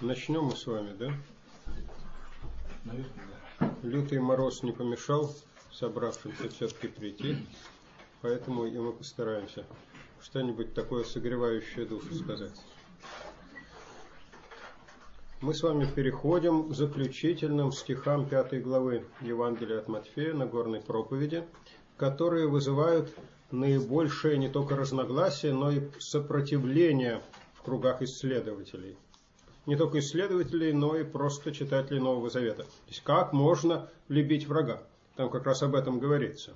Начнем мы с вами, да? Наверное, да. Лютый мороз не помешал собравшимся все-таки прийти, поэтому и мы постараемся что-нибудь такое согревающее душу сказать. Мы с вами переходим к заключительным стихам пятой главы Евангелия от Матфея на горной проповеди, которые вызывают наибольшее не только разногласие, но и сопротивление в кругах исследователей. Не только исследователей, но и просто читателей Нового Завета. То есть как можно любить врага? Там как раз об этом говорится.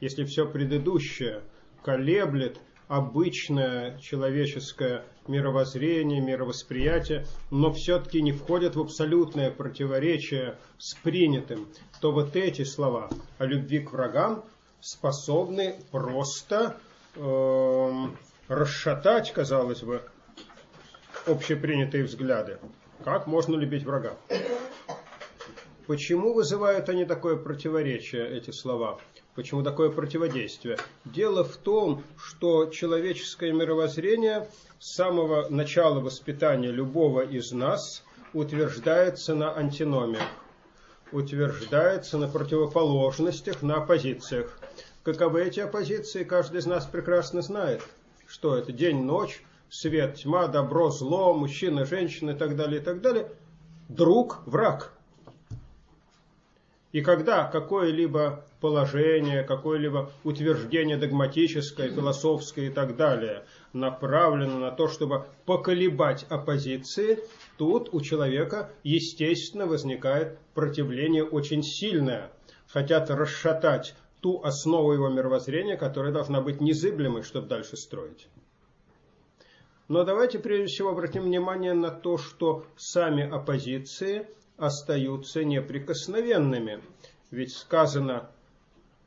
Если все предыдущее колеблет обычное человеческое мировоззрение, мировосприятие, но все-таки не входят в абсолютное противоречие с принятым, то вот эти слова о любви к врагам способны просто э, расшатать, казалось бы, общепринятые взгляды. Как можно любить врага? Почему вызывают они такое противоречие, эти слова? Почему такое противодействие? Дело в том, что человеческое мировоззрение с самого начала воспитания любого из нас утверждается на антиномиях, утверждается на противоположностях, на оппозициях. Каковы эти оппозиции, каждый из нас прекрасно знает. Что это? День-ночь, свет, тьма, добро, зло, мужчина, женщина и так далее, и так далее. Друг, враг. И когда какое-либо положение, какое-либо утверждение догматическое, философское и так далее направлено на то, чтобы поколебать оппозиции, тут у человека, естественно, возникает противление очень сильное. Хотят расшатать ту основу его мировоззрения, которая должна быть незыблемой, чтобы дальше строить. Но давайте прежде всего обратим внимание на то, что сами оппозиции остаются неприкосновенными. Ведь сказано,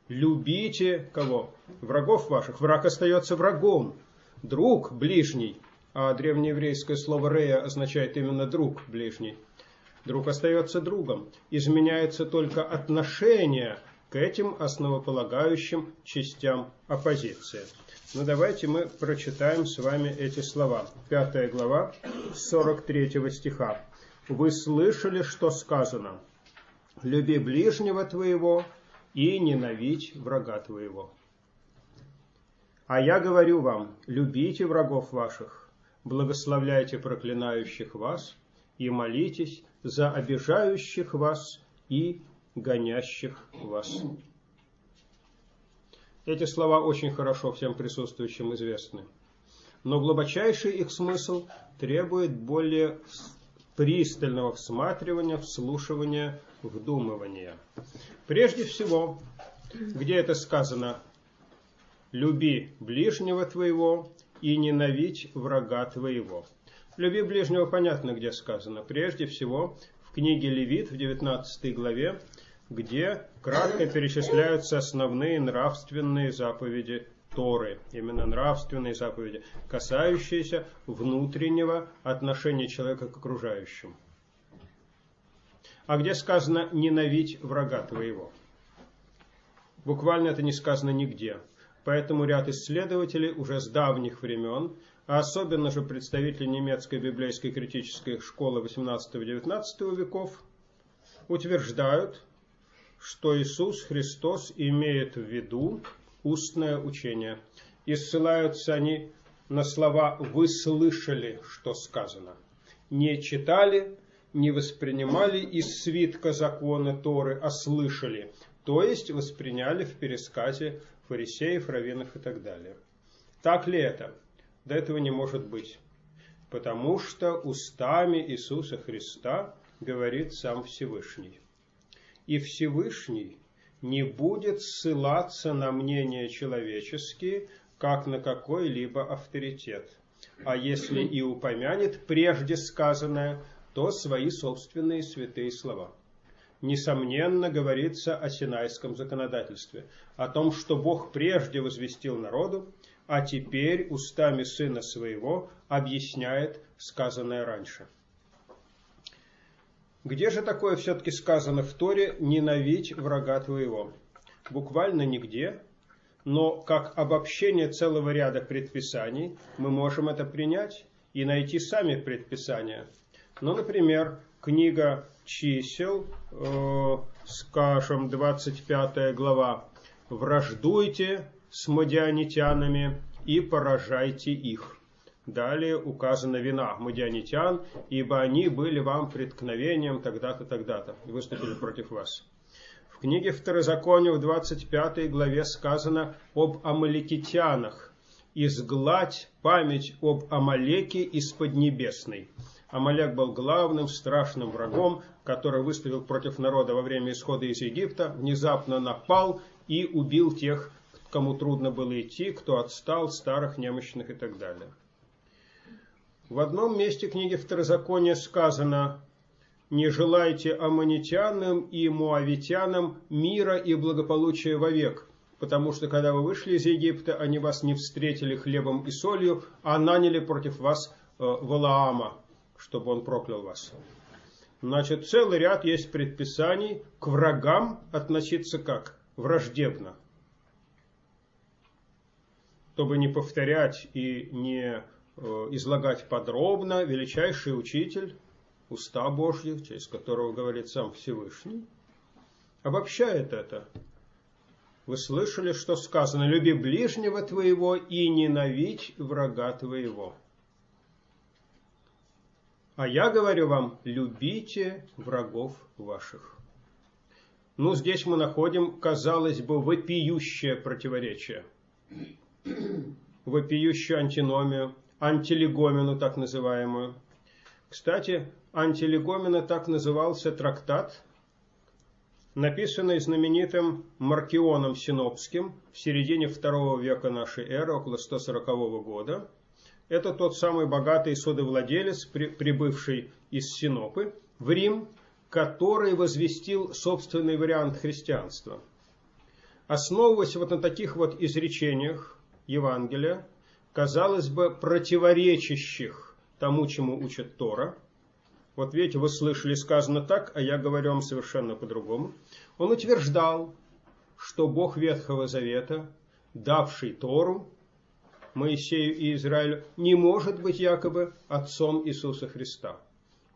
любите кого? Врагов ваших. Враг остается врагом. Друг ближний, а древнееврейское слово «рея» означает именно друг ближний. Друг остается другом. Изменяется только отношение к этим основополагающим частям оппозиции. Ну давайте мы прочитаем с вами эти слова. Пятая глава, 43 стиха. Вы слышали, что сказано? Люби ближнего твоего и ненавидь врага твоего. А я говорю вам, любите врагов ваших, благословляйте проклинающих вас и молитесь за обижающих вас и гонящих вас. Эти слова очень хорошо всем присутствующим известны. Но глубочайший их смысл требует более пристального всматривания, вслушивания, вдумывания. Прежде всего, где это сказано, люби ближнего твоего и ненавидь врага твоего. Люби ближнего понятно, где сказано. Прежде всего, в книге Левит в 19 главе, где кратко перечисляются основные нравственные заповеди Торы, именно нравственные заповеди, касающиеся внутреннего отношения человека к окружающим. А где сказано «ненавидь врага твоего»? Буквально это не сказано нигде. Поэтому ряд исследователей уже с давних времен, а особенно же представители немецкой библейской критической школы 18-19 веков, утверждают, что Иисус Христос имеет в виду устное учение. И ссылаются они на слова «вы слышали, что сказано». Не читали, не воспринимали из свитка закона Торы, а слышали. То есть восприняли в пересказе фарисеев, раввинов и так далее. Так ли это? До этого не может быть. Потому что устами Иисуса Христа говорит сам Всевышний и Всевышний не будет ссылаться на мнения человеческие, как на какой-либо авторитет. А если и упомянет прежде сказанное, то свои собственные святые слова. Несомненно, говорится о синайском законодательстве, о том, что Бог прежде возвестил народу, а теперь устами Сына Своего объясняет сказанное раньше. Где же такое все-таки сказано в Торе «ненавидь врага твоего»? Буквально нигде, но как обобщение целого ряда предписаний мы можем это принять и найти сами предписания. Ну, например, книга чисел, э, скажем, 25 глава. «Враждуйте с мадианитянами и поражайте их». Далее указана вина мадианитян, ибо они были вам преткновением тогда-то, тогда-то, и выступили против вас. В книге Второзакония в 25 главе сказано об амаликитянах. «Изгладь память об Амалеке из Поднебесной». Амалек был главным страшным врагом, который выступил против народа во время исхода из Египта, внезапно напал и убил тех, кому трудно было идти, кто отстал, старых, немощных и так далее. В одном месте книги Второзакония сказано «Не желайте аммонитянам и муавитянам мира и благополучия вовек, потому что когда вы вышли из Египта, они вас не встретили хлебом и солью, а наняли против вас э, Валаама, чтобы он проклял вас». Значит, целый ряд есть предписаний к врагам относиться как? Враждебно. Чтобы не повторять и не излагать подробно величайший учитель, уста Божьих, через которого говорит сам Всевышний, обобщает это. Вы слышали, что сказано, люби ближнего твоего и ненавидь врага твоего. А я говорю вам, любите врагов ваших. Ну, здесь мы находим, казалось бы, вопиющее противоречие, вопиющую антиномию антилегомену так называемую. Кстати, антилегомена так назывался трактат, написанный знаменитым Маркионом Синопским в середине второго века нашей эры, около 140 года. Это тот самый богатый судовладелец, прибывший из Синопы в Рим, который возвестил собственный вариант христианства. Основываясь вот на таких вот изречениях Евангелия, казалось бы, противоречащих тому, чему учит Тора. Вот видите, вы слышали сказано так, а я говорю вам совершенно по-другому. Он утверждал, что Бог Ветхого Завета, давший Тору Моисею и Израилю, не может быть якобы отцом Иисуса Христа,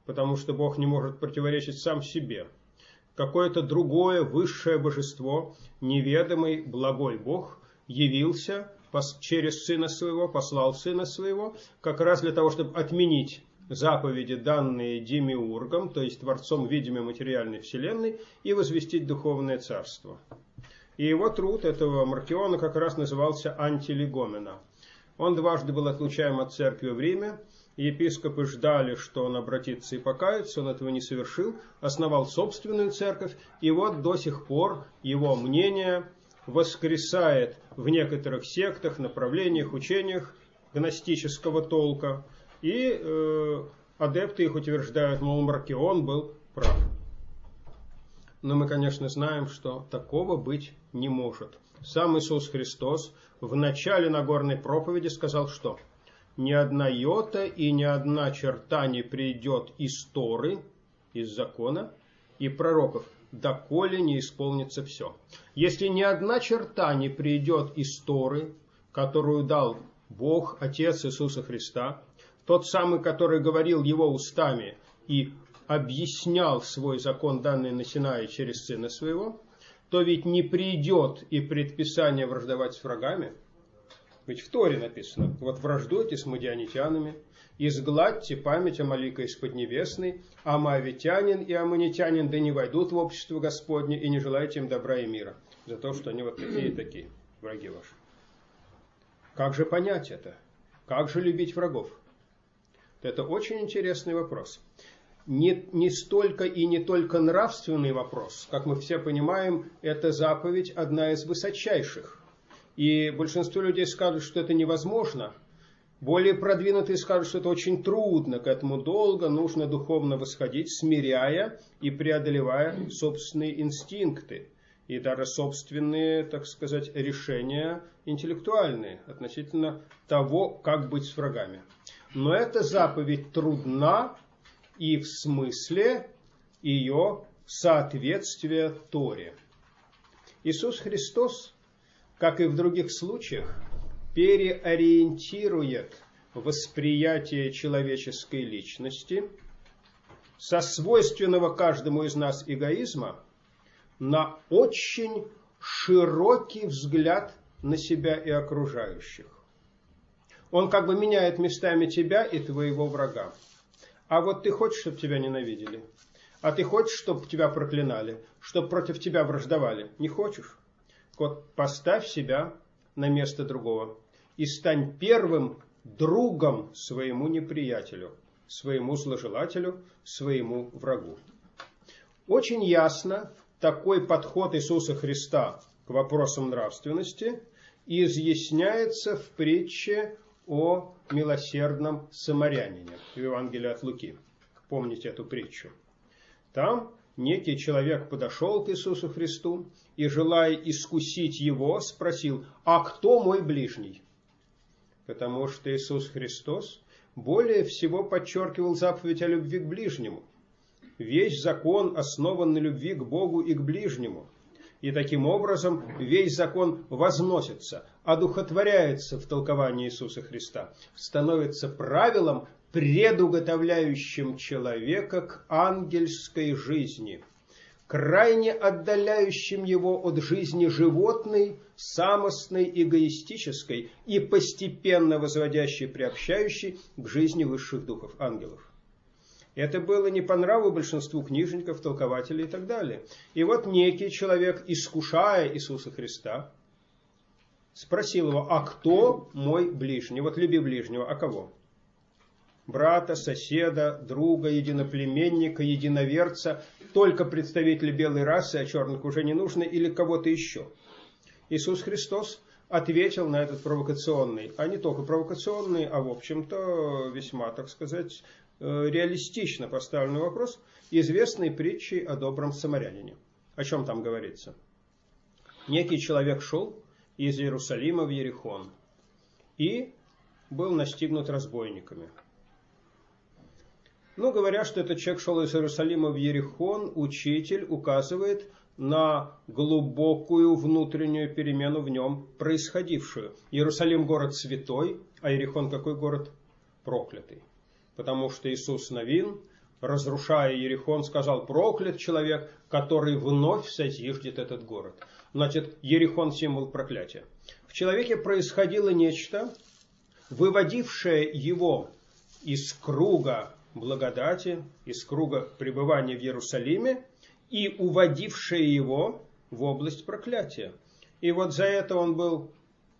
потому что Бог не может противоречить сам себе. Какое-то другое высшее божество, неведомый благой Бог, явился через Сына Своего, послал Сына Своего, как раз для того, чтобы отменить заповеди, данные Демиургом, то есть Творцом видимой материальной Вселенной, и возвестить Духовное Царство. И его труд этого Маркиона как раз назывался «Антилегомена». Он дважды был отлучаем от церкви в Риме, епископы ждали, что он обратится и покается, он этого не совершил, основал собственную церковь, и вот до сих пор его мнение воскресает в некоторых сектах, направлениях, учениях гностического толка. И э, адепты их утверждают, мол, Маркион был прав. Но мы, конечно, знаем, что такого быть не может. Сам Иисус Христос в начале Нагорной проповеди сказал, что ни одна йота и ни одна черта не придет из Торы, из закона и пророков, доколе не исполнится все. Если ни одна черта не придет из Торы, которую дал Бог, Отец Иисуса Христа, тот самый, который говорил его устами и объяснял свой закон, данный на Синае через Сына Своего, то ведь не придет и предписание враждовать с врагами. Ведь в Торе написано, вот враждуйте с мадианитянами, изгладьте память Амалика из Поднебесной, а моавитянин и аммонитянин да не войдут в общество Господне и не желайте им добра и мира, за то, что они вот такие и такие, враги ваши. Как же понять это? Как же любить врагов? Это очень интересный вопрос. Не, не столько и не только нравственный вопрос. Как мы все понимаем, эта заповедь одна из высочайших. И большинство людей скажут, что это невозможно – более продвинутые скажут, что это очень трудно, к этому долго нужно духовно восходить, смиряя и преодолевая собственные инстинкты и даже собственные, так сказать, решения интеллектуальные относительно того, как быть с врагами. Но эта заповедь трудна и в смысле ее соответствия Торе. Иисус Христос, как и в других случаях, переориентирует восприятие человеческой личности со свойственного каждому из нас эгоизма на очень широкий взгляд на себя и окружающих. Он как бы меняет местами тебя и твоего врага. А вот ты хочешь, чтобы тебя ненавидели? А ты хочешь, чтобы тебя проклинали? Чтобы против тебя враждовали? Не хочешь? Вот поставь себя на место другого и стань первым другом своему неприятелю, своему зложелателю, своему врагу. Очень ясно такой подход Иисуса Христа к вопросам нравственности изъясняется в притче о милосердном самарянине в Евангелии от Луки. Помните эту притчу? Там некий человек подошел к Иисусу Христу и, желая искусить его, спросил, а кто мой ближний? Потому что Иисус Христос более всего подчеркивал заповедь о любви к ближнему. Весь закон основан на любви к Богу и к ближнему. И таким образом весь закон возносится, одухотворяется в толковании Иисуса Христа, становится правилом, предуготовляющим человека к ангельской жизни, крайне отдаляющим его от жизни животной, самостной, эгоистической и постепенно возводящей, приобщающей к жизни высших духов, ангелов. Это было не по нраву большинству книжников, толкователей и так далее. И вот некий человек, искушая Иисуса Христа, спросил его, а кто мой ближний? Вот люби ближнего, а кого? Брата, соседа, друга, единоплеменника, единоверца, только представители белой расы, а черных уже не нужно, или кого-то еще. Иисус Христос ответил на этот провокационный, а не только провокационный, а в общем-то весьма, так сказать, Э, реалистично поставленный вопрос известной притчей о добром самарянине. О чем там говорится? Некий человек шел из Иерусалима в Ерихон и был настигнут разбойниками. Ну, говоря, что этот человек шел из Иерусалима в Ерихон, учитель указывает на глубокую внутреннюю перемену в нем происходившую. Иерусалим город святой, а Ерихон какой город? Проклятый потому что Иисус Новин, разрушая Ерихон, сказал, проклят человек, который вновь созиждет этот город. Значит, Ерихон – символ проклятия. В человеке происходило нечто, выводившее его из круга благодати, из круга пребывания в Иерусалиме и уводившее его в область проклятия. И вот за это он был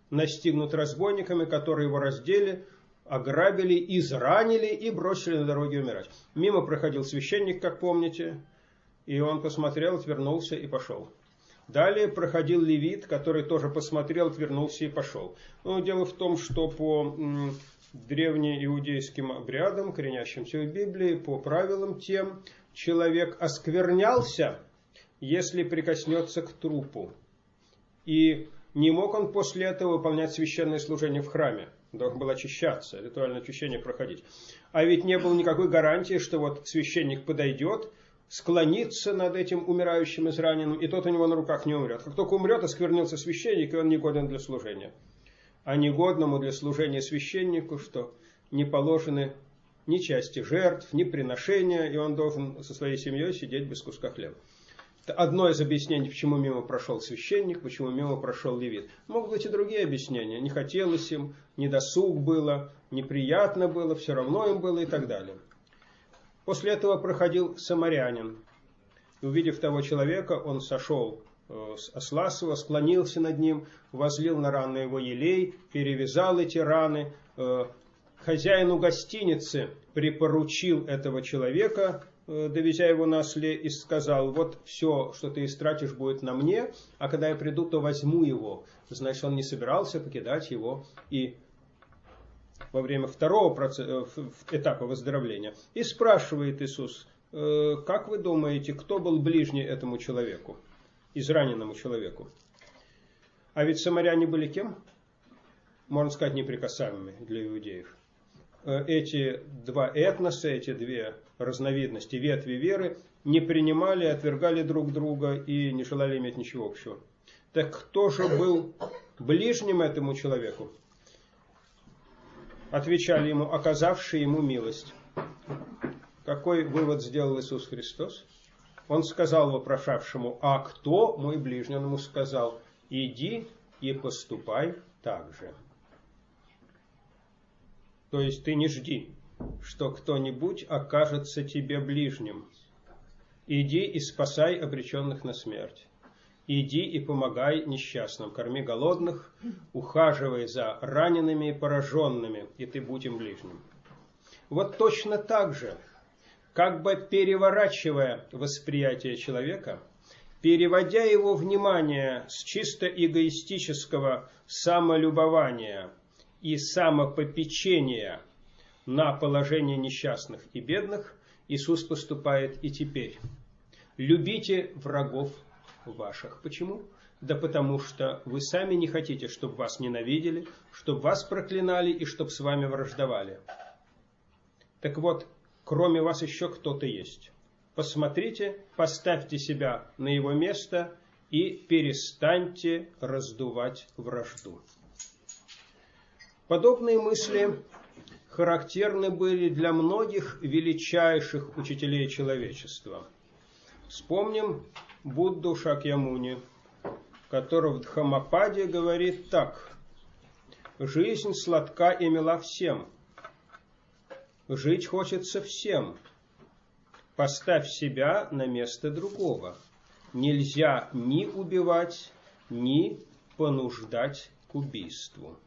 настигнут разбойниками, которые его раздели, ограбили, изранили и бросили на дороге умирать. Мимо проходил священник, как помните, и он посмотрел, отвернулся и пошел. Далее проходил левит, который тоже посмотрел, отвернулся и пошел. Но дело в том, что по древнеиудейским обрядам, коренящимся в Библии, по правилам тем, человек осквернялся, если прикоснется к трупу. И не мог он после этого выполнять священное служение в храме должен был очищаться, ритуальное очищение проходить. А ведь не было никакой гарантии, что вот священник подойдет, склонится над этим умирающим израненным, и тот у него на руках не умрет. Как только умрет, осквернился священник, и он негоден для служения. А негодному для служения священнику, что не положены ни части жертв, ни приношения, и он должен со своей семьей сидеть без куска хлеба. Это одно из объяснений, почему мимо прошел священник, почему мимо прошел левит. Могут быть и другие объяснения. Не хотелось им, недосуг было, неприятно было, все равно им было и так далее. После этого проходил самарянин. Увидев того человека, он сошел э, с осла своего, склонился над ним, возлил на раны его елей, перевязал эти раны. Хозяину гостиницы припоручил этого человека Э, довезя его на осле, и сказал, вот все, что ты истратишь, будет на мне, а когда я приду, то возьму его. Значит, он не собирался покидать его и во время второго процесса, э, этапа выздоровления. И спрашивает Иисус, «Э, как вы думаете, кто был ближний этому человеку, израненному человеку? А ведь самаряне были кем? Можно сказать, неприкасаемыми для иудеев. Эти два этноса, эти две разновидности ветви веры не принимали, отвергали друг друга и не желали иметь ничего общего. Так кто же был ближним этому человеку? Отвечали ему, оказавшие ему милость. какой вывод сделал Иисус Христос? Он сказал вопрошавшему, а кто мой ближний? Он ему сказал, иди и поступай так же. То есть ты не жди, что кто-нибудь окажется тебе ближним. Иди и спасай обреченных на смерть. Иди и помогай несчастным, корми голодных, ухаживай за ранеными и пораженными, и ты будь им ближним. Вот точно так же, как бы переворачивая восприятие человека, переводя его внимание с чисто эгоистического самолюбования и самопопечения на положение несчастных и бедных, Иисус поступает и теперь. Любите врагов ваших. Почему? Да потому что вы сами не хотите, чтобы вас ненавидели, чтобы вас проклинали и чтобы с вами враждовали. Так вот, кроме вас еще кто-то есть. Посмотрите, поставьте себя на его место и перестаньте раздувать вражду. Подобные мысли характерны были для многих величайших учителей человечества. Вспомним Будду Шакьямуни, который в Дхамападе говорит так. Жизнь сладка и мила всем. Жить хочется всем. Поставь себя на место другого. Нельзя ни убивать, ни понуждать к убийству.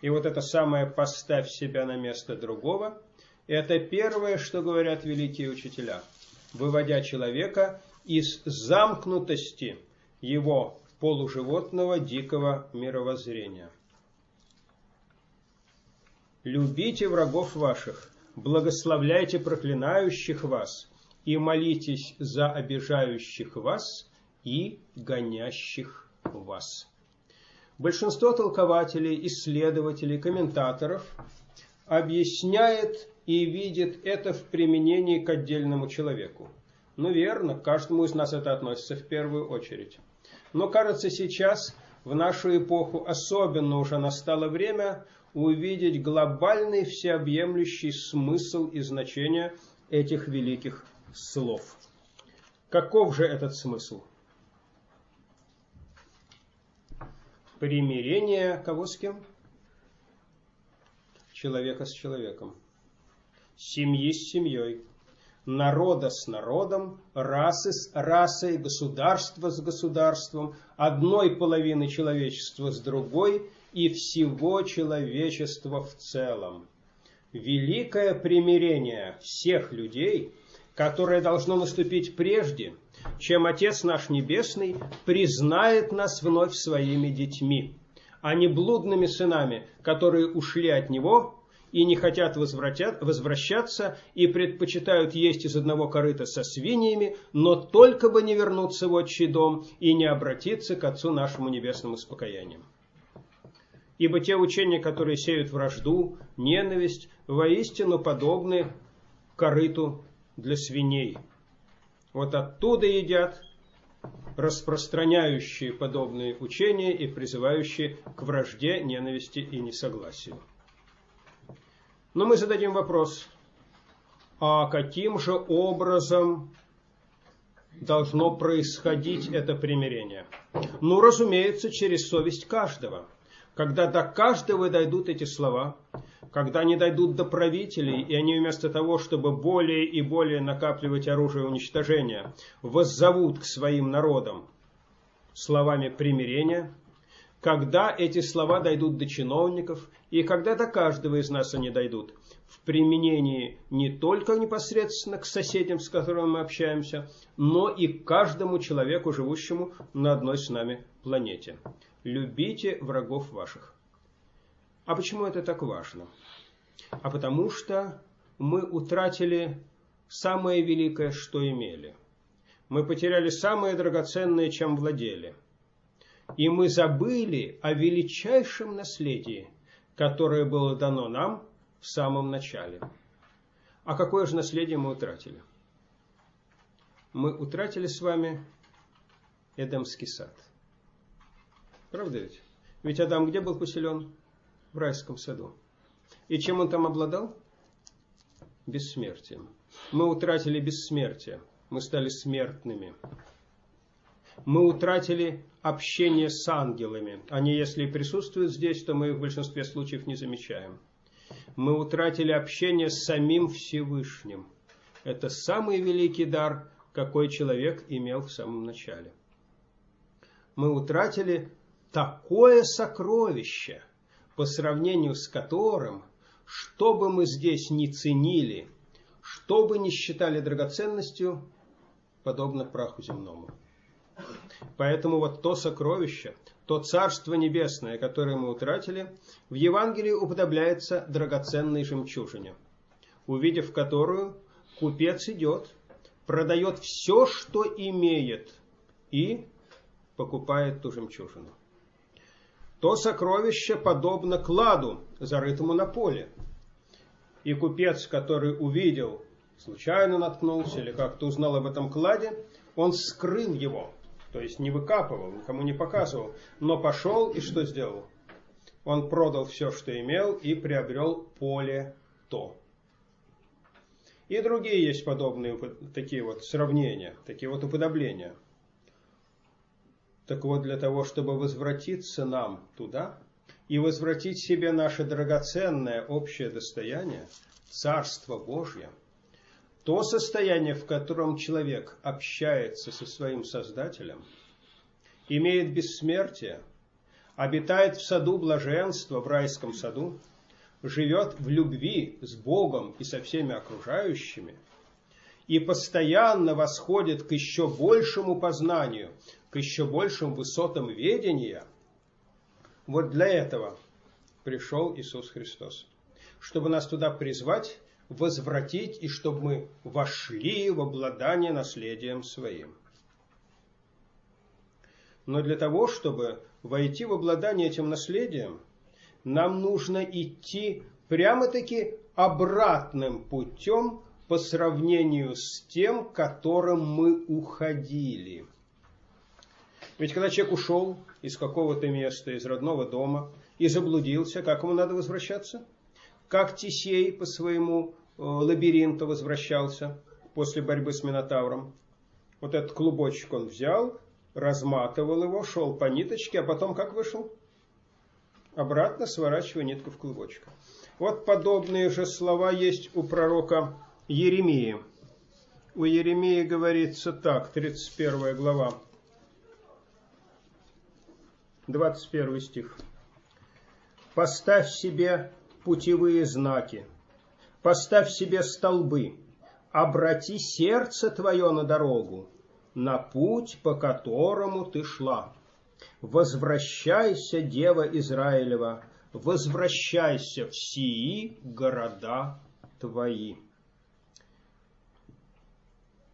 И вот это самое «поставь себя на место другого» – это первое, что говорят великие учителя – выводя человека из замкнутости его полуживотного дикого мировоззрения. Любите врагов ваших, благословляйте проклинающих вас и молитесь за обижающих вас и гонящих вас. Большинство толкователей, исследователей, комментаторов объясняет и видит это в применении к отдельному человеку. Ну верно, к каждому из нас это относится в первую очередь. Но кажется сейчас, в нашу эпоху, особенно уже настало время увидеть глобальный всеобъемлющий смысл и значение этих великих слов. Каков же этот смысл? Примирение кого с кем? Человека с человеком. Семьи с семьей, народа с народом, расы с расой, государства с государством, одной половины человечества с другой. И всего человечества в целом. Великое примирение всех людей, которое должно наступить прежде, чем Отец наш Небесный признает нас вновь своими детьми, а не блудными сынами, которые ушли от Него и не хотят возвращаться и предпочитают есть из одного корыта со свиньями, но только бы не вернуться в отчий дом и не обратиться к Отцу нашему небесному с покаянием. Ибо те учения, которые сеют вражду, ненависть, воистину подобны корыту для свиней. Вот оттуда едят распространяющие подобные учения и призывающие к вражде, ненависти и несогласию. Но мы зададим вопрос, а каким же образом должно происходить это примирение? Ну, разумеется, через совесть каждого. Когда до каждого дойдут эти слова, когда они дойдут до правителей, и они вместо того, чтобы более и более накапливать оружие уничтожения, воззовут к своим народам словами примирения, когда эти слова дойдут до чиновников, и когда до каждого из нас они дойдут, в применении не только непосредственно к соседям, с которыми мы общаемся, но и к каждому человеку, живущему на одной с нами планете. Любите врагов ваших. А почему это так важно? А потому что мы утратили самое великое, что имели. Мы потеряли самое драгоценное, чем владели – и мы забыли о величайшем наследии, которое было дано нам в самом начале. А какое же наследие мы утратили? Мы утратили с вами Эдемский сад. Правда ведь? Ведь Адам где был поселен? В райском саду. И чем он там обладал? бессмертием. Мы утратили бессмертие, мы стали смертными. Мы утратили общение с ангелами. Они, если и присутствуют здесь, то мы их в большинстве случаев не замечаем. Мы утратили общение с самим Всевышним. Это самый великий дар, какой человек имел в самом начале. Мы утратили такое сокровище, по сравнению с которым, что бы мы здесь ни ценили, что бы ни считали драгоценностью, подобно праху земному. Поэтому вот то сокровище, то Царство Небесное, которое мы утратили, в Евангелии уподобляется драгоценной жемчужине, увидев которую купец идет, продает все, что имеет, и покупает ту жемчужину. То сокровище подобно кладу, зарытому на поле. И купец, который увидел, случайно наткнулся или как-то узнал об этом кладе, он скрыл его, то есть не выкапывал, никому не показывал, но пошел и что сделал? Он продал все, что имел, и приобрел поле то. И другие есть подобные такие вот сравнения, такие вот уподобления. Так вот, для того, чтобы возвратиться нам туда и возвратить себе наше драгоценное общее достояние, Царство Божье, то состояние, в котором человек общается со своим Создателем, имеет бессмертие, обитает в саду блаженства, в райском саду, живет в любви с Богом и со всеми окружающими, и постоянно восходит к еще большему познанию, к еще большим высотам ведения, вот для этого пришел Иисус Христос, чтобы нас туда призвать, возвратить и чтобы мы вошли в обладание наследием своим. Но для того, чтобы войти в обладание этим наследием, нам нужно идти прямо-таки обратным путем по сравнению с тем, которым мы уходили. Ведь когда человек ушел из какого-то места, из родного дома, и заблудился, как ему надо возвращаться? Как Тисей по своему э, лабиринту возвращался после борьбы с Минотавром. Вот этот клубочек он взял, разматывал его, шел по ниточке, а потом как вышел? Обратно сворачивая нитку в клубочек. Вот подобные же слова есть у пророка Еремии. У Еремии говорится так, 31 глава, 21 стих. «Поставь себе путевые знаки, поставь себе столбы, обрати сердце твое на дорогу, на путь, по которому ты шла. Возвращайся, Дева Израилева, возвращайся в сии города твои.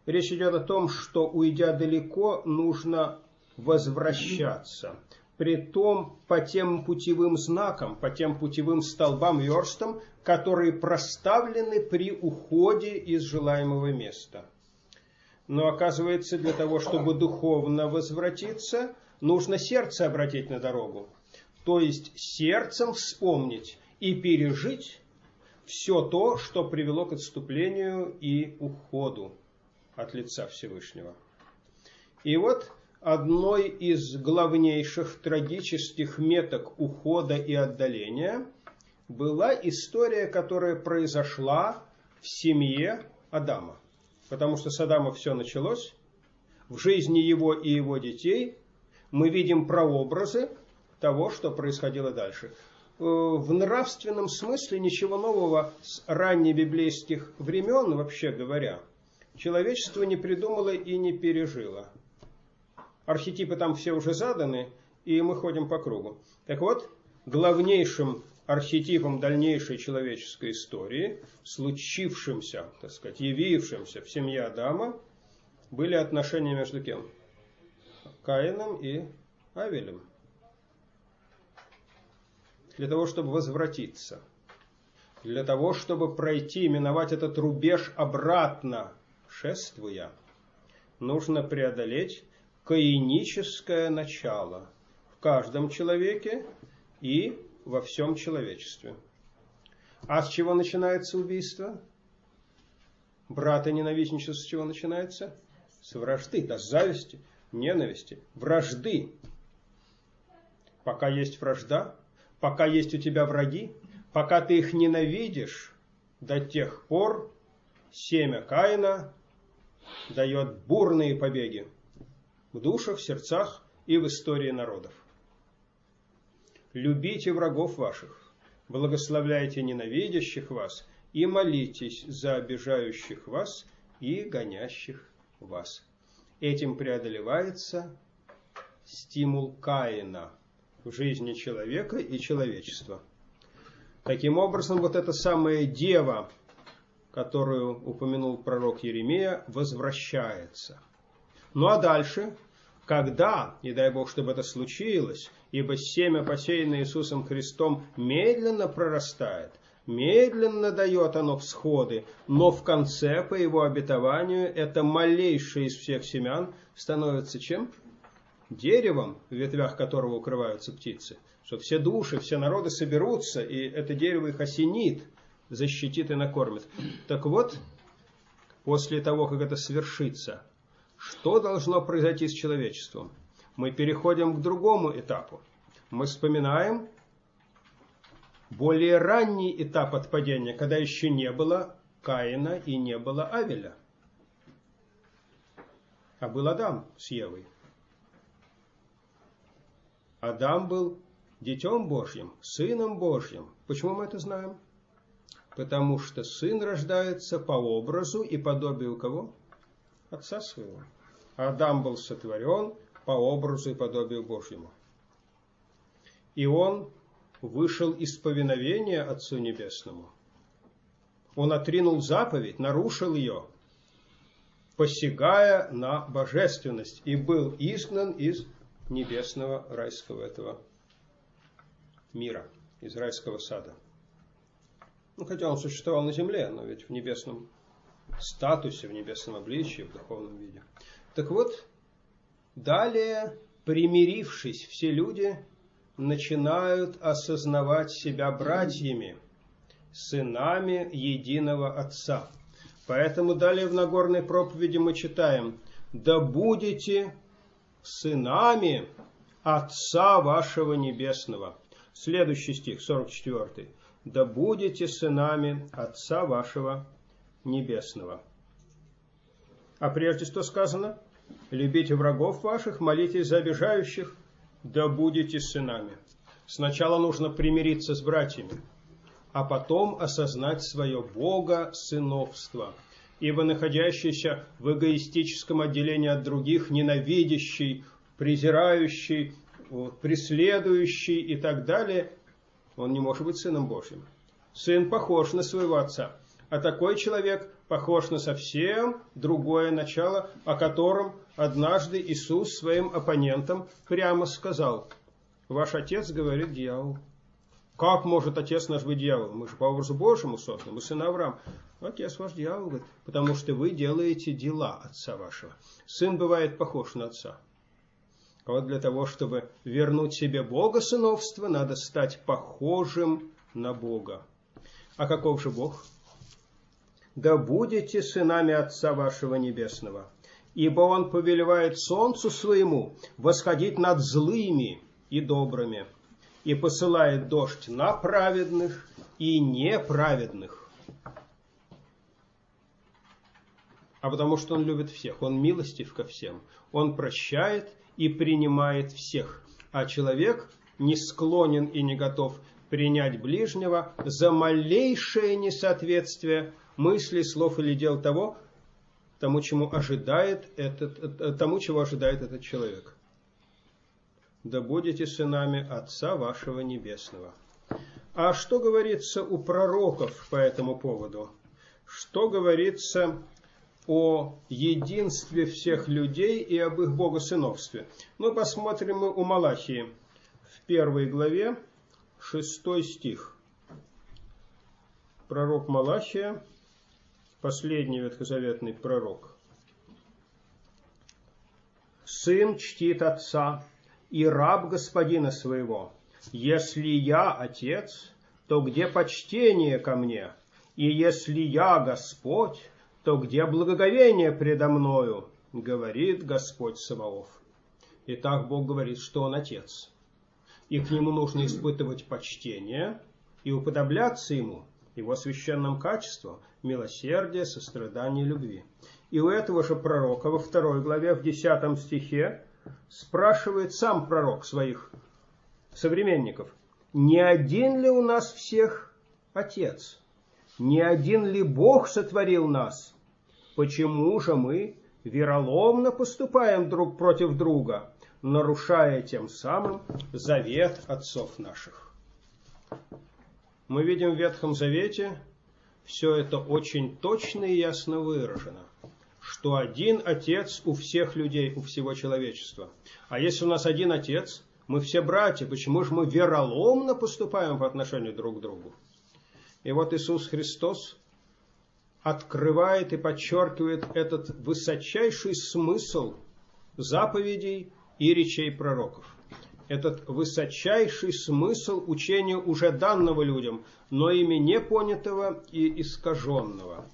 Речь идет о том, что уйдя далеко, нужно возвращаться при том по тем путевым знакам, по тем путевым столбам верстам, которые проставлены при уходе из желаемого места. Но оказывается, для того, чтобы духовно возвратиться, нужно сердце обратить на дорогу. То есть сердцем вспомнить и пережить все то, что привело к отступлению и уходу от лица Всевышнего. И вот одной из главнейших трагических меток ухода и отдаления была история, которая произошла в семье Адама. Потому что с Адама все началось. В жизни его и его детей мы видим прообразы того, что происходило дальше. Э, в нравственном смысле ничего нового с раннебиблейских времен, вообще говоря, человечество не придумало и не пережило архетипы там все уже заданы, и мы ходим по кругу. Так вот, главнейшим архетипом дальнейшей человеческой истории, случившимся, так сказать, явившимся в семье Адама, были отношения между кем? Каином и Авелем. Для того, чтобы возвратиться, для того, чтобы пройти, миновать этот рубеж обратно, шествуя, нужно преодолеть каиническое начало в каждом человеке и во всем человечестве. А с чего начинается убийство? Брата ненавистничество с чего начинается? С вражды, да, с зависти, ненависти, вражды. Пока есть вражда, пока есть у тебя враги, пока ты их ненавидишь, до тех пор семя Каина дает бурные побеги в душах, сердцах и в истории народов. Любите врагов ваших, благословляйте ненавидящих вас и молитесь за обижающих вас и гонящих вас. Этим преодолевается стимул Каина в жизни человека и человечества. Таким образом, вот эта самая дева, которую упомянул пророк Еремия, возвращается. Ну а дальше, когда, и дай Бог, чтобы это случилось, ибо семя, посеянное Иисусом Христом, медленно прорастает, медленно дает оно всходы, но в конце, по его обетованию, это малейшее из всех семян становится чем? Деревом, в ветвях которого укрываются птицы. Что все души, все народы соберутся, и это дерево их осенит – защитит и накормит. Так вот, после того, как это свершится, что должно произойти с человечеством? Мы переходим к другому этапу. Мы вспоминаем более ранний этап отпадения, когда еще не было Каина и не было Авеля. А был Адам с Евой. Адам был детем Божьим, сыном Божьим. Почему мы это знаем? потому что сын рождается по образу и подобию кого? Отца своего. Адам был сотворен по образу и подобию Божьему. И он вышел из повиновения Отцу Небесному. Он отринул заповедь, нарушил ее, посягая на божественность, и был изгнан из небесного райского этого мира, из райского сада. Ну, хотя он существовал на земле, но ведь в небесном статусе, в небесном обличии, в духовном виде. Так вот, далее, примирившись, все люди начинают осознавать себя братьями, сынами единого Отца. Поэтому далее в Нагорной проповеди мы читаем «Да будете сынами Отца вашего Небесного». Следующий стих, 44 да будете сынами Отца вашего Небесного. А прежде что сказано? Любите врагов ваших, молитесь за обижающих, да будете сынами. Сначала нужно примириться с братьями, а потом осознать свое Бога сыновство. Ибо находящийся в эгоистическом отделении от других, ненавидящий, презирающий, преследующий и так далее, он не может быть сыном Божьим. Сын похож на своего отца, а такой человек похож на совсем другое начало, о котором однажды Иисус своим оппонентам прямо сказал. Ваш отец говорит дьявол. Как может отец наш быть дьявол? Мы же по образу Божьему созданы, мы сын Авраам. Отец ваш дьявол, говорит, потому что вы делаете дела отца вашего. Сын бывает похож на отца. А вот для того, чтобы вернуть себе Бога сыновство, надо стать похожим на Бога. А каков же Бог? Да будете сынами Отца вашего Небесного, ибо Он повелевает солнцу своему восходить над злыми и добрыми, и посылает дождь на праведных и неправедных. А потому что Он любит всех, Он милостив ко всем, Он прощает и принимает всех. А человек не склонен и не готов принять ближнего за малейшее несоответствие мысли, слов или дел того, тому, чему ожидает этот, э, тому, чего ожидает этот человек. Да будете сынами Отца вашего Небесного. А что говорится у пророков по этому поводу? Что говорится о единстве всех людей и об их богосыновстве. Ну, посмотрим мы у Малахии в первой главе, шестой стих. Пророк Малахия, последний ветхозаветный пророк. «Сын чтит отца и раб господина своего. Если я отец, то где почтение ко мне? И если я Господь, то где благоговение предо мною, говорит Господь Саваоф. Итак, Бог говорит, что Он Отец. И к Нему нужно испытывать почтение и уподобляться Ему, Его священным качествам, милосердия, сострадания любви. И у этого же пророка во второй главе, в десятом стихе, спрашивает сам пророк своих современников, не один ли у нас всех Отец? Не один ли Бог сотворил нас? Почему же мы вероломно поступаем друг против друга, нарушая тем самым завет отцов наших? Мы видим в Ветхом Завете все это очень точно и ясно выражено что один отец у всех людей, у всего человечества. А если у нас один отец, мы все братья, почему же мы вероломно поступаем по отношению друг к другу? И вот Иисус Христос открывает и подчеркивает этот высочайший смысл заповедей и речей пророков. Этот высочайший смысл учения уже данного людям, но ими непонятого и искаженного.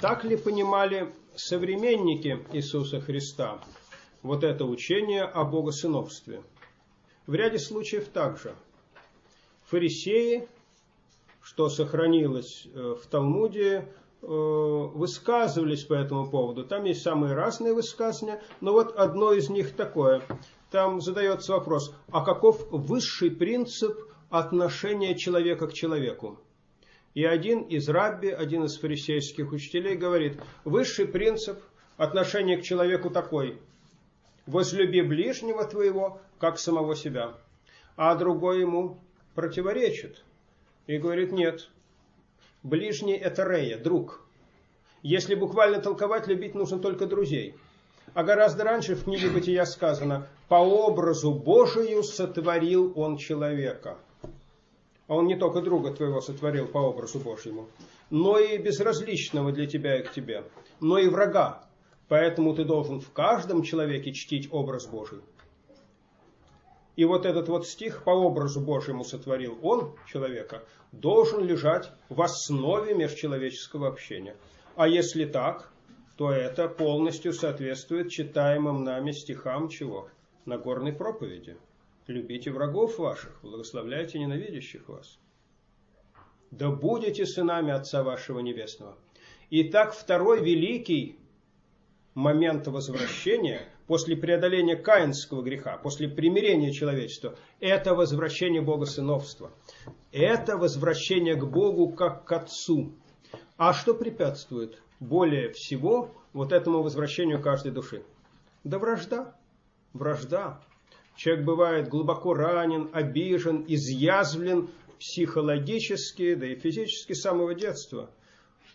Так ли понимали современники Иисуса Христа вот это учение о богосыновстве? В ряде случаев также. Фарисеи, что сохранилось э, в Талмуде, высказывались по этому поводу. Там есть самые разные высказывания, но вот одно из них такое. Там задается вопрос, а каков высший принцип отношения человека к человеку? И один из рабби, один из фарисейских учителей говорит, высший принцип отношения к человеку такой. Возлюби ближнего твоего, как самого себя. А другой ему противоречит. И говорит, нет, ближний это Рея, друг. Если буквально толковать, любить нужно только друзей. А гораздо раньше в книге Бытия сказано, по образу Божию сотворил он человека а он не только друга твоего сотворил по образу Божьему, но и безразличного для тебя и к тебе, но и врага. Поэтому ты должен в каждом человеке чтить образ Божий. И вот этот вот стих по образу Божьему сотворил он, человека, должен лежать в основе межчеловеческого общения. А если так, то это полностью соответствует читаемым нами стихам чего? Нагорной проповеди. Любите врагов ваших, благословляйте ненавидящих вас. Да будете сынами Отца вашего Небесного. Итак, второй великий момент возвращения после преодоления каинского греха, после примирения человечества, это возвращение Бога сыновства. Это возвращение к Богу как к Отцу. А что препятствует более всего вот этому возвращению каждой души? Да вражда. Вражда. Человек бывает глубоко ранен, обижен, изъязвлен психологически, да и физически с самого детства,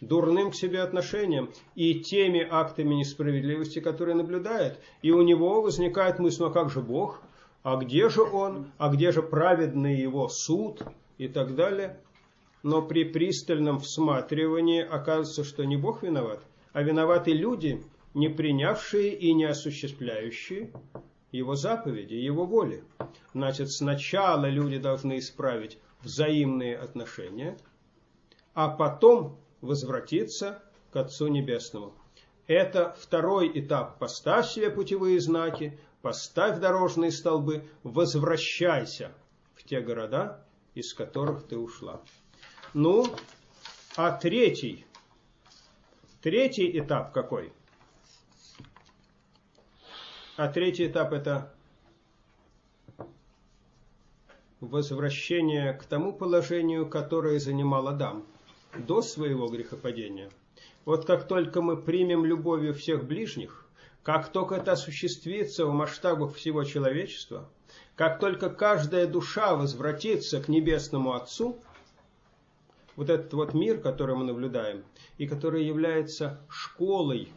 дурным к себе отношением и теми актами несправедливости, которые наблюдает. И у него возникает мысль, ну а как же Бог? А где же Он? А где же праведный Его суд? И так далее. Но при пристальном всматривании оказывается, что не Бог виноват, а виноваты люди, не принявшие и не осуществляющие его заповеди, его воли. Значит, сначала люди должны исправить взаимные отношения, а потом возвратиться к Отцу Небесному. Это второй этап. Поставь себе путевые знаки, поставь дорожные столбы, возвращайся в те города, из которых ты ушла. Ну, а третий, третий этап какой – а третий этап это возвращение к тому положению, которое занимал Адам до своего грехопадения. Вот как только мы примем любовью всех ближних, как только это осуществится в масштабах всего человечества, как только каждая душа возвратится к Небесному Отцу, вот этот вот мир, который мы наблюдаем, и который является школой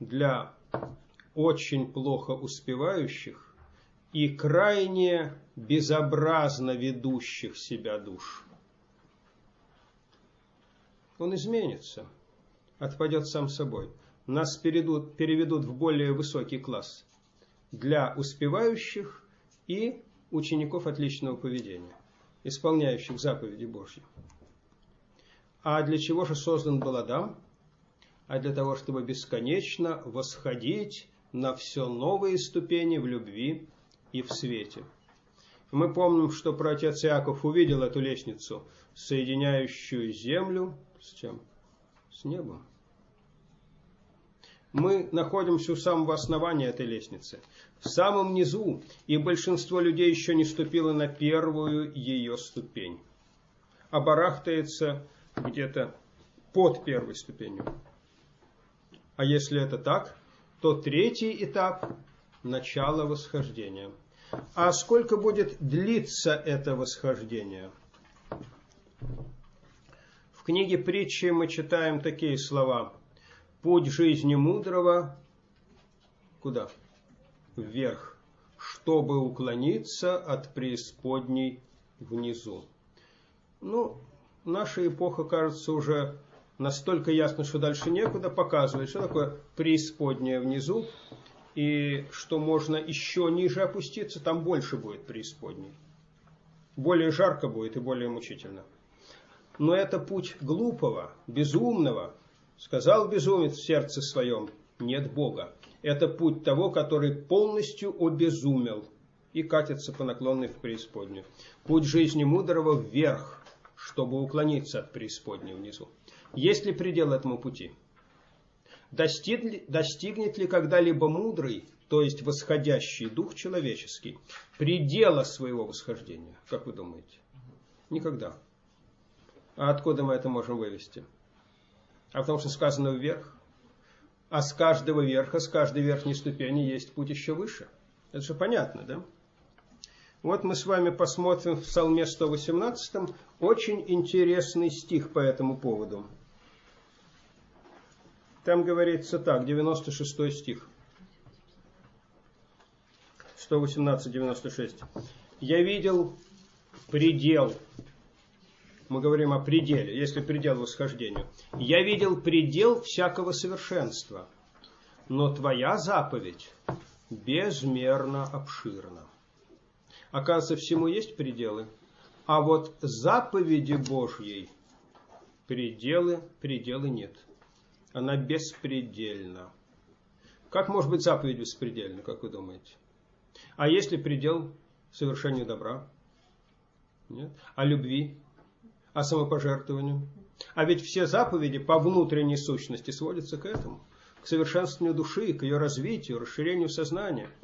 для очень плохо успевающих и крайне безобразно ведущих себя душ. Он изменится, отпадет сам собой. Нас переведут, переведут в более высокий класс для успевающих и учеников отличного поведения, исполняющих заповеди Божьи. А для чего же создан был Адам? А для того, чтобы бесконечно восходить на все новые ступени в любви и в свете. Мы помним, что протец Иаков увидел эту лестницу, соединяющую землю с чем? С небом. Мы находимся у самого основания этой лестницы, в самом низу, и большинство людей еще не ступило на первую ее ступень, а барахтается где-то под первой ступенью. А если это так, то третий этап – начало восхождения. А сколько будет длиться это восхождение? В книге притчи мы читаем такие слова. Путь жизни мудрого куда? Вверх, чтобы уклониться от преисподней внизу. Ну, наша эпоха, кажется, уже настолько ясно, что дальше некуда, показывает, что такое преисподняя внизу, и что можно еще ниже опуститься, там больше будет преисподней. Более жарко будет и более мучительно. Но это путь глупого, безумного. Сказал безумец в сердце своем, нет Бога. Это путь того, который полностью обезумел и катится по наклонной в преисподнюю. Путь жизни мудрого вверх, чтобы уклониться от преисподней внизу. Есть ли предел этому пути? Достиг, достигнет ли когда-либо мудрый, то есть восходящий дух человеческий, предела своего восхождения, как вы думаете? Никогда. А откуда мы это можем вывести? А потому что сказано вверх. А с каждого верха, с каждой верхней ступени есть путь еще выше. Это же понятно, да? Вот мы с вами посмотрим в Псалме 118 очень интересный стих по этому поводу. Там говорится так, 96 стих. 118-96. Я видел предел. Мы говорим о пределе, если предел восхождению. Я видел предел всякого совершенства, но твоя заповедь безмерно обширна. Оказывается, всему есть пределы. А вот заповеди Божьей пределы, пределы нет она беспредельна. Как может быть заповедь беспредельна, как вы думаете? А есть ли предел совершению добра? Нет. А любви? А самопожертвованию? А ведь все заповеди по внутренней сущности сводятся к этому. К совершенствованию души, к ее развитию, расширению сознания –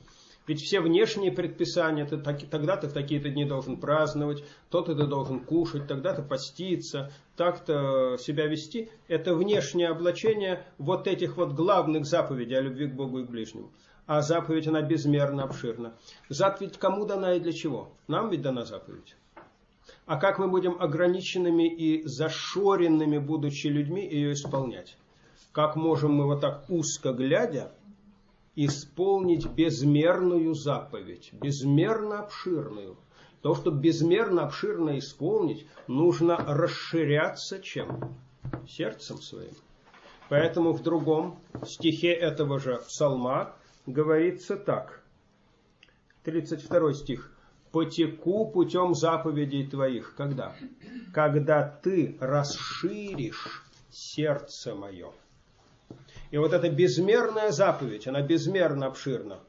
ведь все внешние предписания, ты так, тогда ты в такие-то дни должен праздновать, то-то ты должен кушать, тогда-то поститься, так-то себя вести. Это внешнее облачение вот этих вот главных заповедей о любви к Богу и к ближнему. А заповедь, она безмерно обширна. Заповедь кому дана и для чего? Нам ведь дана заповедь. А как мы будем ограниченными и зашоренными, будучи людьми, ее исполнять? Как можем мы вот так узко глядя, исполнить безмерную заповедь, безмерно обширную. То, чтобы безмерно обширно исполнить, нужно расширяться чем? Сердцем своим. Поэтому в другом стихе этого же псалма говорится так. 32 стих. «Потеку путем заповедей твоих». Когда? Когда ты расширишь сердце мое. И вот эта безмерная заповедь, она безмерно обширна.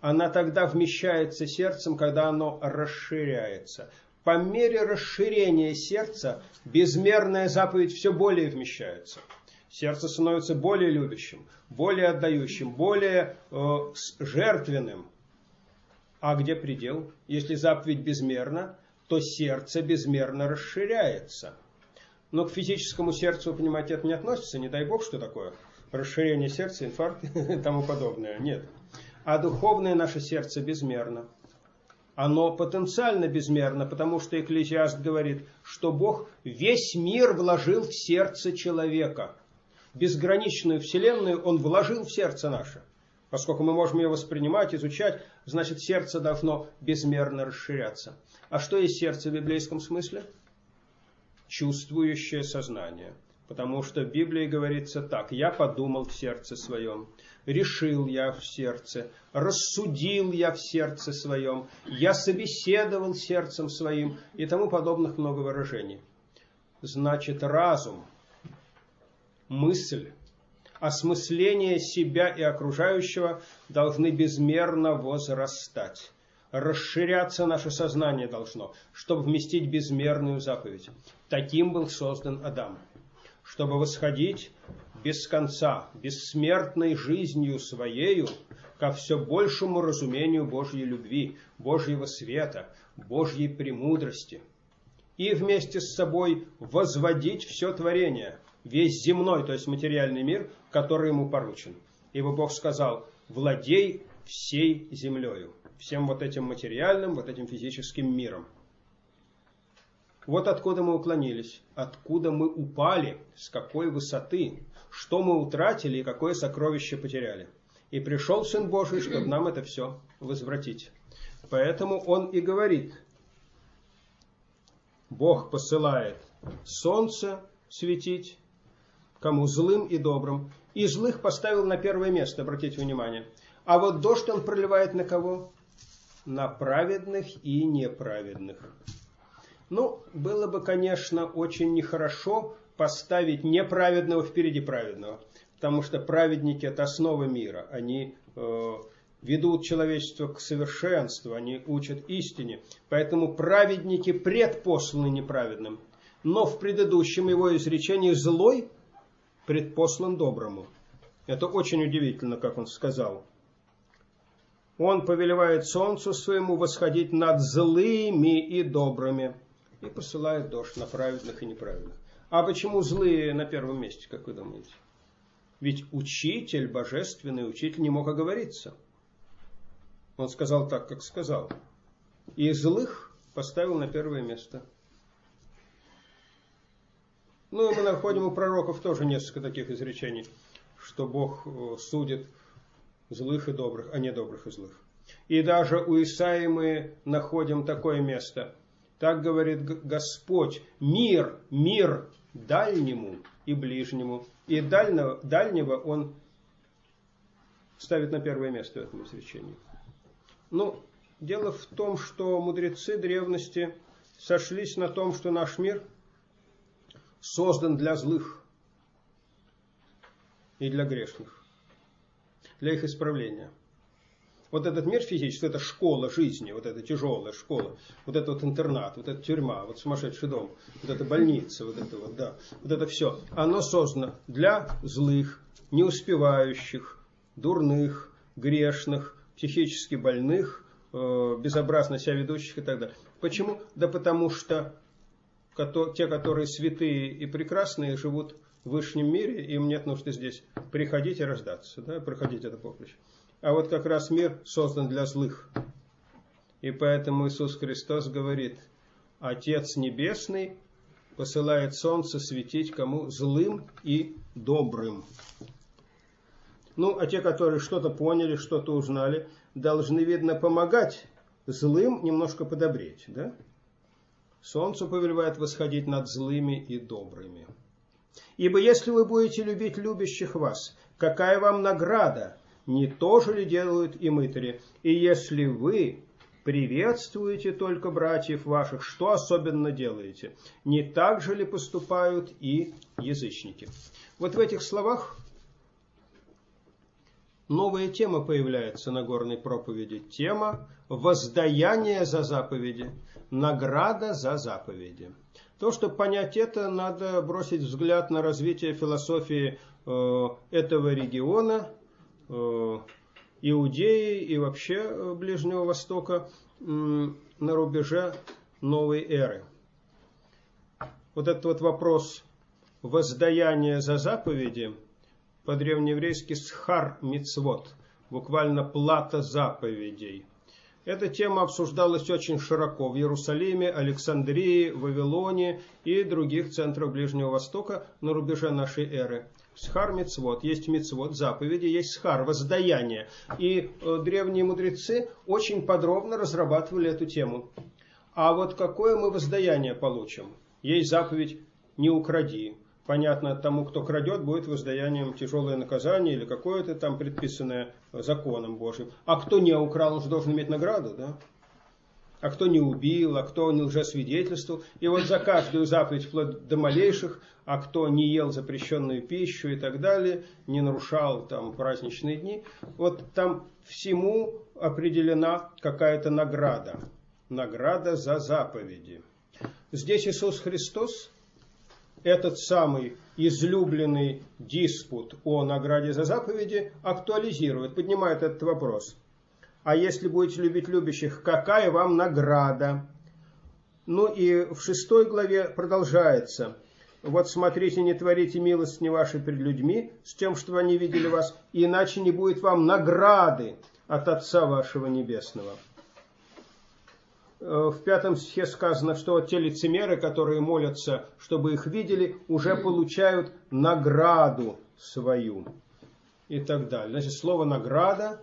Она тогда вмещается сердцем, когда оно расширяется. По мере расширения сердца безмерная заповедь все более вмещается. Сердце становится более любящим, более отдающим, более э, жертвенным. А где предел? Если заповедь безмерна, то сердце безмерно расширяется. Но к физическому сердцу, понимаете, это не относится. Не дай бог, что такое расширение сердца, инфаркт и тому подобное. Нет. А духовное наше сердце безмерно. Оно потенциально безмерно, потому что Экклезиаст говорит, что Бог весь мир вложил в сердце человека. Безграничную вселенную Он вложил в сердце наше. Поскольку мы можем ее воспринимать, изучать, значит сердце должно безмерно расширяться. А что есть сердце в библейском смысле? Чувствующее сознание – Потому что в Библии говорится так, я подумал в сердце своем, решил я в сердце, рассудил я в сердце своем, я собеседовал сердцем своим и тому подобных много выражений. значит разум, мысль, осмысление себя и окружающего должны безмерно возрастать. Расширяться наше сознание должно, чтобы вместить безмерную заповедь. Таким был создан Адам. Чтобы восходить без конца, бессмертной жизнью своею, ко все большему разумению Божьей любви, Божьего света, Божьей премудрости. И вместе с собой возводить все творение, весь земной, то есть материальный мир, который ему поручен. Ибо Бог сказал, владей всей землею, всем вот этим материальным, вот этим физическим миром. Вот откуда мы уклонились, откуда мы упали, с какой высоты, что мы утратили и какое сокровище потеряли. И пришел Сын Божий, чтобы нам это все возвратить. Поэтому Он и говорит, Бог посылает солнце светить, кому злым и добрым. И злых поставил на первое место, обратите внимание. А вот дождь он проливает на кого? На праведных и неправедных. Ну, было бы, конечно, очень нехорошо поставить неправедного впереди праведного, потому что праведники – это основа мира. Они э, ведут человечество к совершенству, они учат истине. Поэтому праведники предпосланы неправедным. Но в предыдущем его изречении злой предпослан доброму. Это очень удивительно, как он сказал. Он повелевает солнцу своему восходить над злыми и добрыми и посылает дождь на праведных и неправедных. А почему злые на первом месте, как вы думаете? Ведь учитель, божественный учитель, не мог оговориться. Он сказал так, как сказал. И злых поставил на первое место – ну, мы находим у пророков тоже несколько таких изречений, что Бог э, судит злых и добрых, а не добрых и злых. И даже у Исаи мы находим такое место. Так говорит Господь, мир, мир дальнему и ближнему. И дальнего, дальнего он ставит на первое место в этом изречении. Ну, дело в том, что мудрецы древности сошлись на том, что наш мир – создан для злых и для грешных, для их исправления. Вот этот мир физический, это школа жизни, вот эта тяжелая школа, вот этот вот интернат, вот эта тюрьма, вот сумасшедший дом, вот эта больница, вот это вот, да, вот это все, оно создано для злых, неуспевающих, дурных, грешных, психически больных, э, безобразно себя ведущих и так далее. Почему? Да потому что те, которые святые и прекрасные, живут в высшем мире, им нет нужды здесь приходить и рождаться, да, проходить это поприще. А вот как раз мир создан для злых. И поэтому Иисус Христос говорит, Отец Небесный посылает солнце светить кому злым и добрым. Ну, а те, которые что-то поняли, что-то узнали, должны, видно, помогать злым немножко подобреть, да? Солнце повелевает восходить над злыми и добрыми. Ибо если вы будете любить любящих вас, какая вам награда? Не то же ли делают и мытари? И если вы приветствуете только братьев ваших, что особенно делаете? Не так же ли поступают и язычники? Вот в этих словах новая тема появляется на горной проповеди. Тема воздаяния за заповеди – награда за заповеди. То, чтобы понять это, надо бросить взгляд на развитие философии э, этого региона, э, Иудеи и вообще э, Ближнего Востока на рубеже новой эры. Вот этот вот вопрос воздаяния за заповеди по-древнееврейски схар мицвод, буквально плата заповедей – эта тема обсуждалась очень широко в Иерусалиме, Александрии, Вавилоне и других центрах Ближнего Востока на рубеже нашей эры. Схар мицвод, есть мицвод, заповеди, есть схар, воздаяние. И э, древние мудрецы очень подробно разрабатывали эту тему. А вот какое мы воздаяние получим? Есть заповедь «не укради», понятно, тому, кто крадет, будет воздаянием тяжелое наказание или какое-то там предписанное законом Божьим. А кто не украл, он же должен иметь награду, да? а кто не убил, а кто не лжесвидетельствовал. И вот за каждую заповедь, вплоть до малейших, а кто не ел запрещенную пищу и так далее, не нарушал там праздничные дни, вот там всему определена какая-то награда. Награда за заповеди. Здесь Иисус Христос этот самый излюбленный диспут о награде за заповеди актуализирует, поднимает этот вопрос. А если будете любить любящих, какая вам награда? Ну и в шестой главе продолжается. Вот смотрите, не творите милость не вашей перед людьми, с тем, что они видели вас, иначе не будет вам награды от Отца вашего Небесного. Э, в пятом стихе сказано, что те лицемеры, которые молятся, чтобы их видели, уже получают награду свою и так далее. Значит, слово «награда»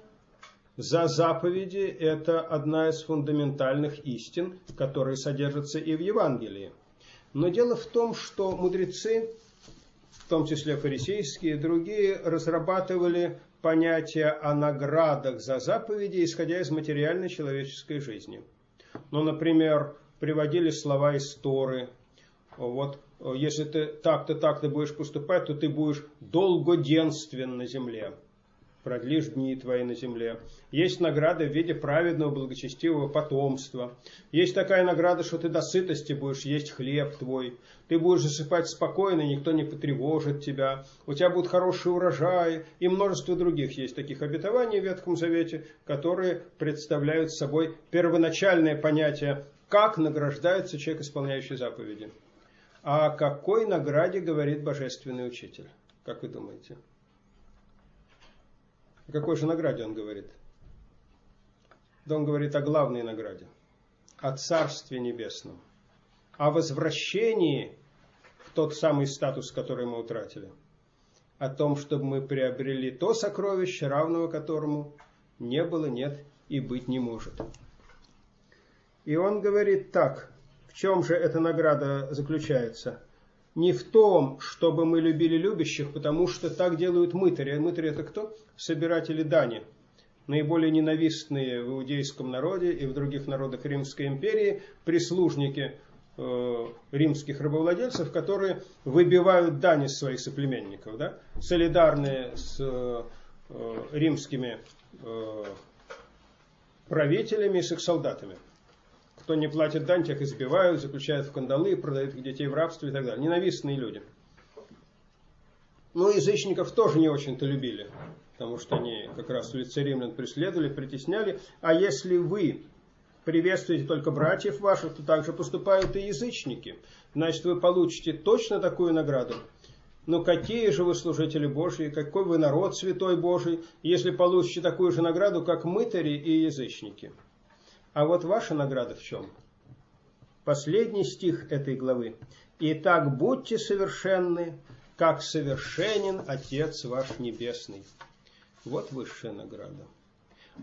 за заповеди – это одна из фундаментальных истин, которые содержатся и в Евангелии. Но дело в том, что мудрецы, в том числе фарисейские и другие, разрабатывали понятие о наградах за заповеди, исходя из материальной человеческой жизни – ну, например, приводили слова из Торы. Вот, если ты так-то, так-то будешь поступать, то ты будешь долгоденствен на земле. Продлишь дни твои на земле. Есть награда в виде праведного, благочестивого потомства. Есть такая награда, что ты до сытости будешь есть хлеб твой. Ты будешь засыпать спокойно, никто не потревожит тебя. У тебя будут хорошие урожаи. И множество других есть таких обетований в Ветхом Завете, которые представляют собой первоначальное понятие, как награждается человек, исполняющий заповеди. О какой награде говорит Божественный Учитель? Как вы думаете? О какой же награде он говорит? Да он говорит о главной награде, о Царстве Небесном, о возвращении в тот самый статус, который мы утратили, о том, чтобы мы приобрели то сокровище, равного которому не было, нет и быть не может. И он говорит так, в чем же эта награда заключается? Не в том, чтобы мы любили любящих, потому что так делают мытари. Мытари это кто? Собиратели дани. Наиболее ненавистные в иудейском народе и в других народах Римской империи прислужники э, римских рабовладельцев, которые выбивают дань из своих соплеменников, да? солидарные с э, римскими э, правителями и с их солдатами. Кто не платит дань, тех избивают, заключают в кандалы, продают их детей в рабство и так далее. Ненавистные люди. Ну, язычников тоже не очень-то любили, потому что они как раз в лице римлян преследовали, притесняли. А если вы приветствуете только братьев ваших, то также поступают и язычники. Значит, вы получите точно такую награду. Но какие же вы служители Божьи, какой вы народ святой Божий, если получите такую же награду, как мытари и язычники? А вот ваша награда в чем? Последний стих этой главы. «Итак, будьте совершенны, как совершенен Отец ваш Небесный». Вот высшая награда.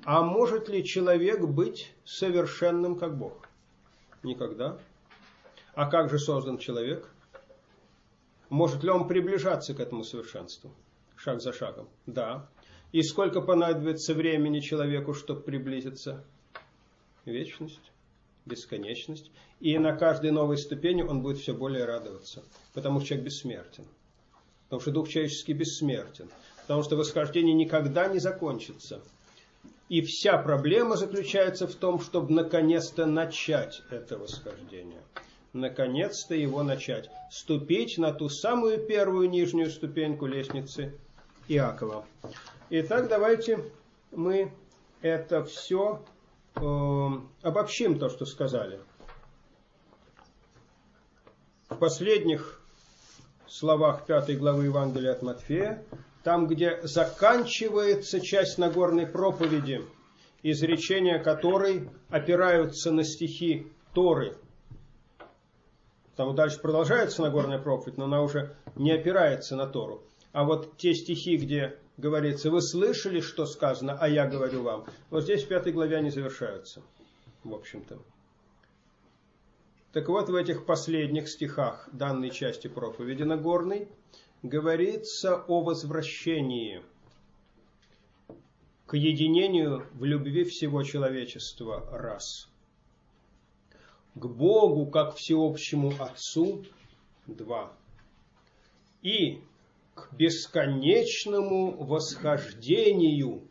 А может ли человек быть совершенным, как Бог? Никогда. А как же создан человек? Может ли он приближаться к этому совершенству? Шаг за шагом. Да. И сколько понадобится времени человеку, чтобы приблизиться? Вечность, бесконечность. И на каждой новой ступени он будет все более радоваться, потому что человек бессмертен. Потому что дух человеческий бессмертен. Потому что восхождение никогда не закончится. И вся проблема заключается в том, чтобы наконец-то начать это восхождение. Наконец-то его начать. Ступить на ту самую первую нижнюю ступеньку лестницы Иакова. Итак, давайте мы это все обобщим то, что сказали. В последних словах пятой главы Евангелия от Матфея, там, где заканчивается часть Нагорной проповеди, изречения которой опираются на стихи Торы. Там дальше продолжается Нагорная проповедь, но она уже не опирается на Тору. А вот те стихи, где говорится, вы слышали, что сказано, а я говорю вам. Вот здесь в пятой главе они завершаются, в общем-то. Так вот, в этих последних стихах данной части проповеди Нагорной говорится о возвращении к единению в любви всего человечества раз. к Богу как всеобщему Отцу – два. И к бесконечному восхождению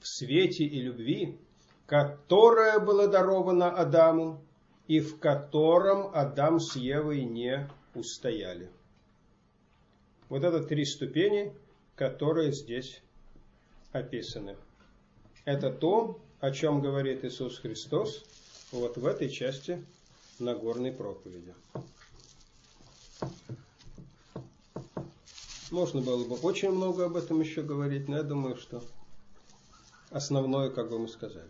в свете и любви, которое было даровано Адаму и в котором Адам с Евой не устояли. Вот это три ступени, которые здесь описаны. Это то, о чем говорит Иисус Христос вот в этой части Нагорной проповеди. Можно было бы очень много об этом еще говорить, но я думаю, что основное, как бы мы сказали.